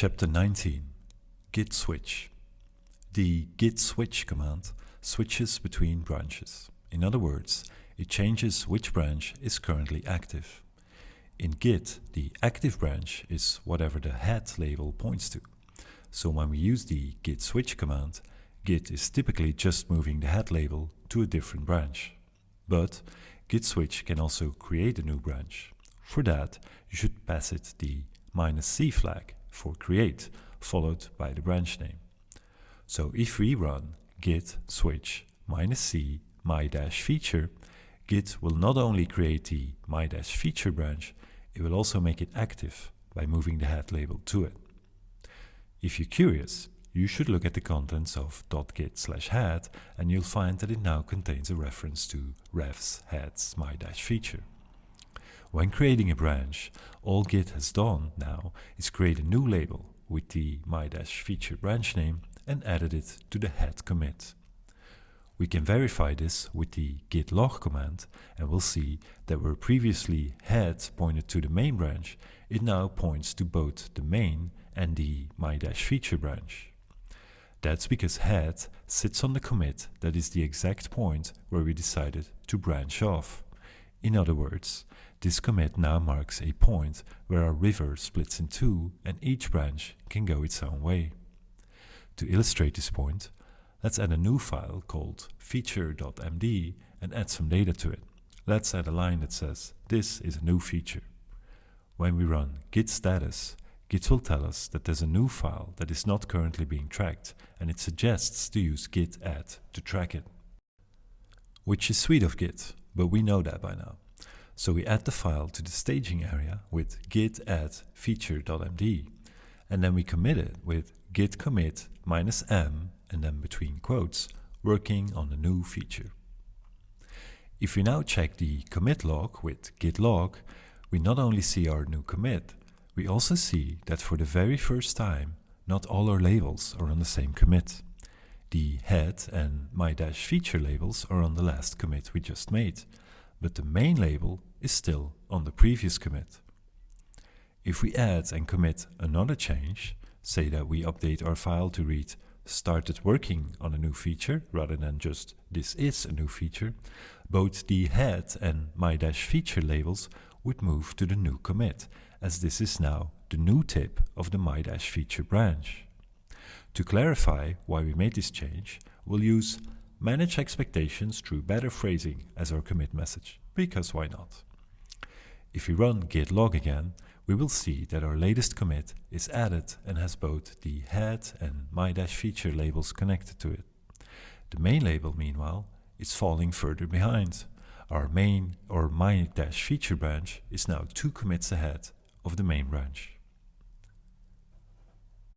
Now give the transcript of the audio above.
Chapter 19 Git Switch The git switch command switches between branches. In other words, it changes which branch is currently active. In Git, the active branch is whatever the head label points to. So when we use the git switch command, Git is typically just moving the head label to a different branch. But git switch can also create a new branch. For that, you should pass it the minus "-c flag for create, followed by the branch name. So if we run git switch minus "-c my-feature, Git will not only create the my-feature branch, it will also make it active by moving the head label to it. If you're curious, you should look at the contents of .git slash head and you'll find that it now contains a reference to refs heads my-feature. When creating a branch, all Git has done now is create a new label with the my-feature branch name and added it to the head commit. We can verify this with the git log command and we'll see that where previously head pointed to the main branch, it now points to both the main and the my-feature branch. That's because head sits on the commit that is the exact point where we decided to branch off. In other words, this commit now marks a point where our river splits in two and each branch can go its own way. To illustrate this point, let's add a new file called feature.md and add some data to it. Let's add a line that says, this is a new feature. When we run git status, Git will tell us that there's a new file that is not currently being tracked and it suggests to use git add to track it. Which is sweet of Git, but we know that by now. So we add the file to the staging area with git add feature.md and then we commit it with git commit minus m and then between quotes working on the new feature. If we now check the commit log with git log, we not only see our new commit, we also see that for the very first time, not all our labels are on the same commit. The head and my-feature labels are on the last commit we just made, but the main label is still on the previous commit. If we add and commit another change, say that we update our file to read started working on a new feature rather than just this is a new feature, both the head and my-feature labels would move to the new commit as this is now the new tip of the my-feature branch. To clarify why we made this change, we'll use manage expectations through better phrasing as our commit message, because why not? If we run git log again, we will see that our latest commit is added and has both the head and my-feature labels connected to it. The main label, meanwhile, is falling further behind. Our main or my-feature branch is now two commits ahead of the main branch.